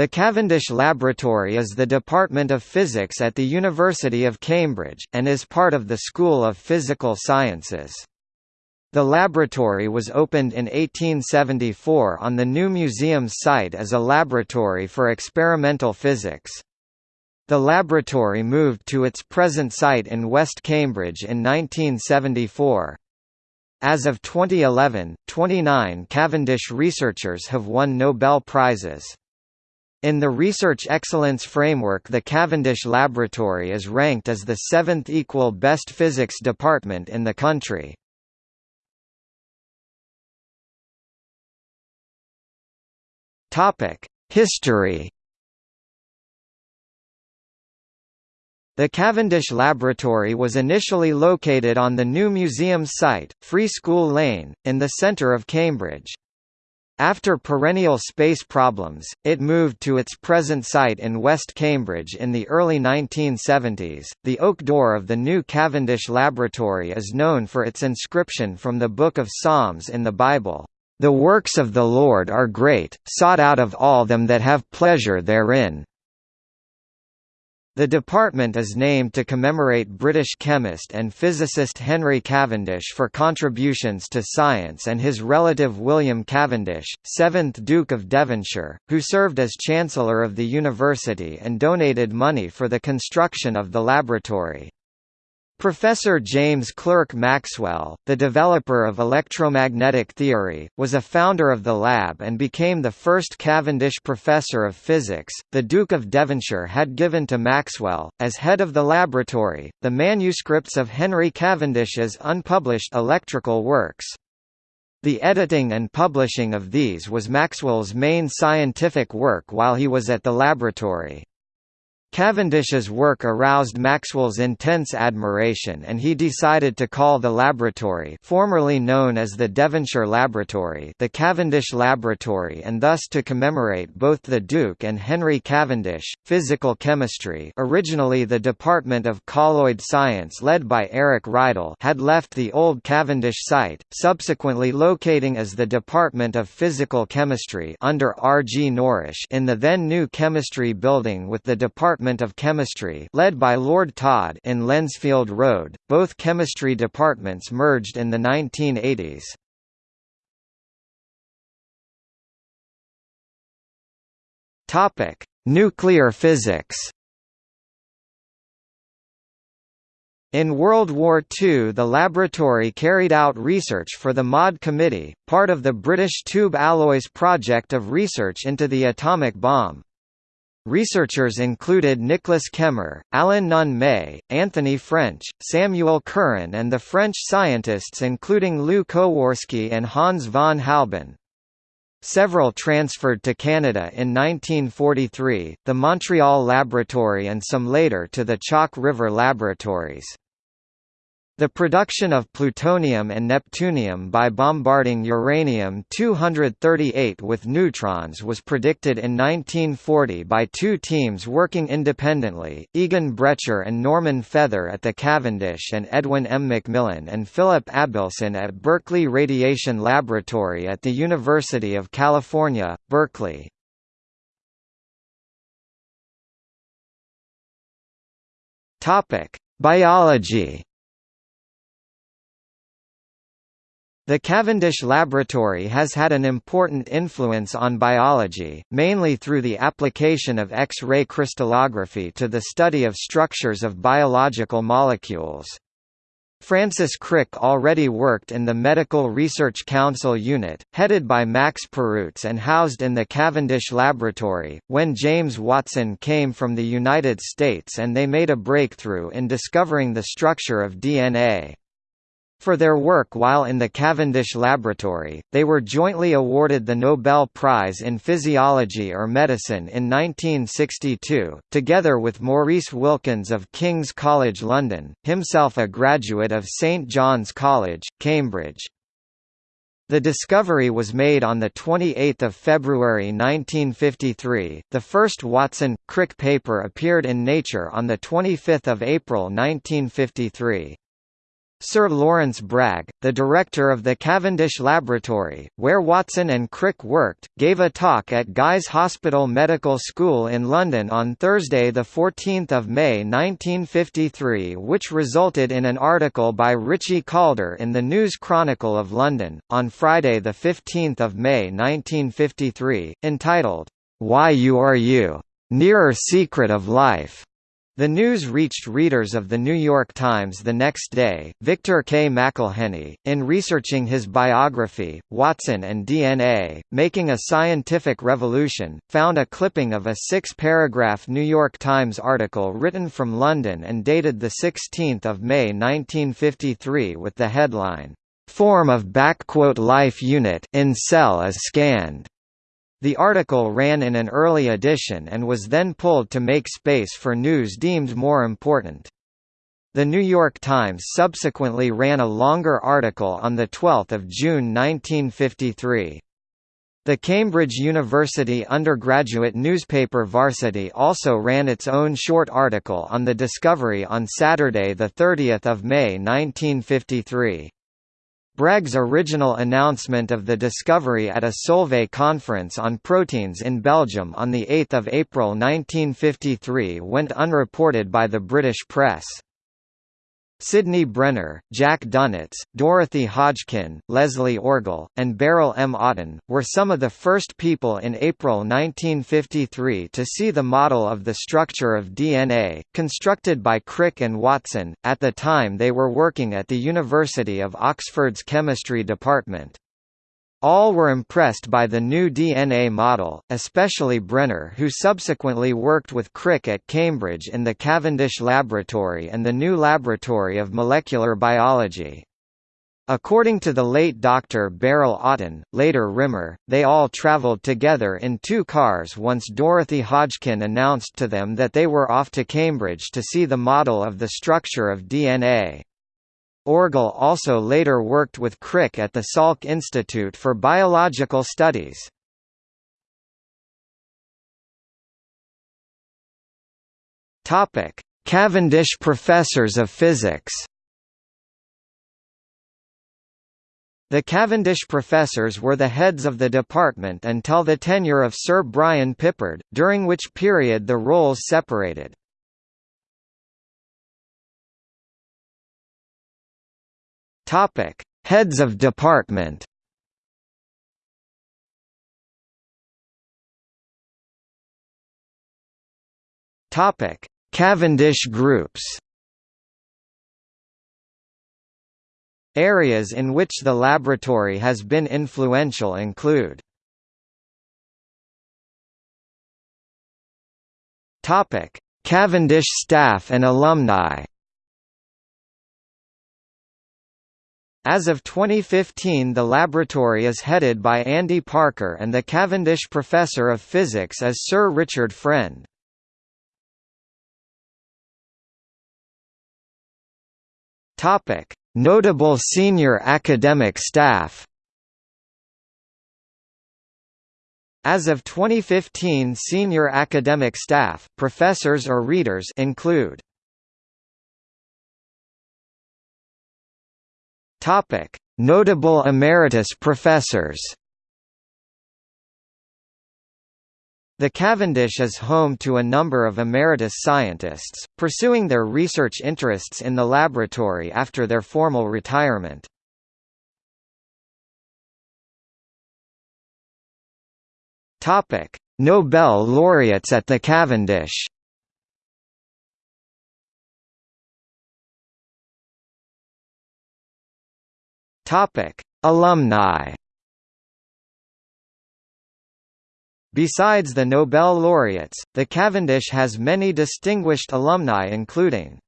The Cavendish Laboratory is the Department of Physics at the University of Cambridge, and is part of the School of Physical Sciences. The laboratory was opened in 1874 on the new museum's site as a laboratory for experimental physics. The laboratory moved to its present site in West Cambridge in 1974. As of 2011, 29 Cavendish researchers have won Nobel Prizes. In the Research Excellence Framework the Cavendish Laboratory is ranked as the seventh equal best physics department in the country. History The Cavendish Laboratory was initially located on the new museum's site, Free School Lane, in the centre of Cambridge. After perennial space problems, it moved to its present site in West Cambridge in the early 1970s. The oak door of the new Cavendish Laboratory is known for its inscription from the Book of Psalms in the Bible, The works of the Lord are great, sought out of all them that have pleasure therein. The department is named to commemorate British chemist and physicist Henry Cavendish for contributions to science and his relative William Cavendish, 7th Duke of Devonshire, who served as Chancellor of the University and donated money for the construction of the laboratory. Professor James Clerk Maxwell, the developer of electromagnetic theory, was a founder of the lab and became the first Cavendish Professor of Physics. The Duke of Devonshire had given to Maxwell, as head of the laboratory, the manuscripts of Henry Cavendish's unpublished electrical works. The editing and publishing of these was Maxwell's main scientific work while he was at the laboratory. Cavendish's work aroused Maxwell's intense admiration and he decided to call the laboratory formerly known as the Devonshire Laboratory the Cavendish Laboratory and thus to commemorate both the Duke and Henry Cavendish. Physical chemistry originally the Department of Colloid Science led by Eric Rideal had left the old Cavendish site, subsequently locating as the Department of Physical Chemistry under R. G. Norrish in the then new Chemistry Building with the Department Department of Chemistry led by Lord Todd in Lensfield Road. Both chemistry departments merged in the 1980s. Topic: Nuclear physics. In World War II the laboratory carried out research for the MAUD Committee, part of the British Tube Alloys project of research into the atomic bomb. Researchers included Nicholas Kemmer, Alan Nunn May, Anthony French, Samuel Curran and the French scientists including Lew Kowarski and Hans von Halban. Several transferred to Canada in 1943, the Montreal Laboratory and some later to the Chalk River Laboratories. The production of plutonium and neptunium by bombarding uranium-238 with neutrons was predicted in 1940 by two teams working independently, Egon Bretscher and Norman Feather at the Cavendish and Edwin M. McMillan and Philip Abelson at Berkeley Radiation Laboratory at the University of California, Berkeley. Biology The Cavendish Laboratory has had an important influence on biology, mainly through the application of X-ray crystallography to the study of structures of biological molecules. Francis Crick already worked in the Medical Research Council unit, headed by Max Perutz and housed in the Cavendish Laboratory, when James Watson came from the United States and they made a breakthrough in discovering the structure of DNA. For their work while in the Cavendish Laboratory, they were jointly awarded the Nobel Prize in Physiology or Medicine in 1962, together with Maurice Wilkins of King's College London, himself a graduate of St John's College, Cambridge. The discovery was made on 28 February 1953. The first Watson-Crick paper appeared in Nature on 25 April 1953. Sir Lawrence Bragg, the director of the Cavendish Laboratory, where Watson and Crick worked, gave a talk at Guy's Hospital Medical School in London on Thursday 14 May 1953 which resulted in an article by Ritchie Calder in the News Chronicle of London, on Friday 15 May 1953, entitled, Why You Are You? Nearer Secret of Life. The news reached readers of The New York Times the next day. Victor K. McElheny, in researching his biography, Watson and DNA, Making a Scientific Revolution, found a clipping of a six-paragraph New York Times article written from London and dated 16 May 1953 with the headline, "'Form of Life Unit in cell is scanned' The article ran in an early edition and was then pulled to make space for news deemed more important. The New York Times subsequently ran a longer article on 12 June 1953. The Cambridge University undergraduate newspaper Varsity also ran its own short article on the discovery on Saturday 30 May 1953. Bragg's original announcement of the discovery at a Solvay conference on proteins in Belgium on 8 April 1953 went unreported by the British press. Sidney Brenner, Jack Dunitz, Dorothy Hodgkin, Leslie Orgel, and Beryl M. Oughton, were some of the first people in April 1953 to see the model of the structure of DNA, constructed by Crick and Watson, at the time they were working at the University of Oxford's chemistry department. All were impressed by the new DNA model, especially Brenner who subsequently worked with Crick at Cambridge in the Cavendish Laboratory and the new Laboratory of Molecular Biology. According to the late Dr. Beryl Oughton, later Rimmer, they all travelled together in two cars once Dorothy Hodgkin announced to them that they were off to Cambridge to see the model of the structure of DNA. Orgel also later worked with Crick at the Salk Institute for Biological Studies. Topic: Cavendish Professors of Physics. The Cavendish professors were the heads of the department until the tenure of Sir Brian Pippard, during which period the roles separated. Topic: Heads of department. Topic: Cavendish groups. Areas in which the laboratory has been influential include Cavendish staff and alumni As of 2015 the laboratory is headed by Andy Parker and the Cavendish Professor of Physics is Sir Richard Friend. Notable senior academic staff As of 2015 senior academic staff, professors or readers include Topic: Notable emeritus professors. The Cavendish is home to a number of emeritus scientists, pursuing their research interests in the laboratory after their formal retirement. Nobel laureates at the Cavendish Topic: Alumni. Besides the Nobel laureates, the Cavendish has many distinguished alumni including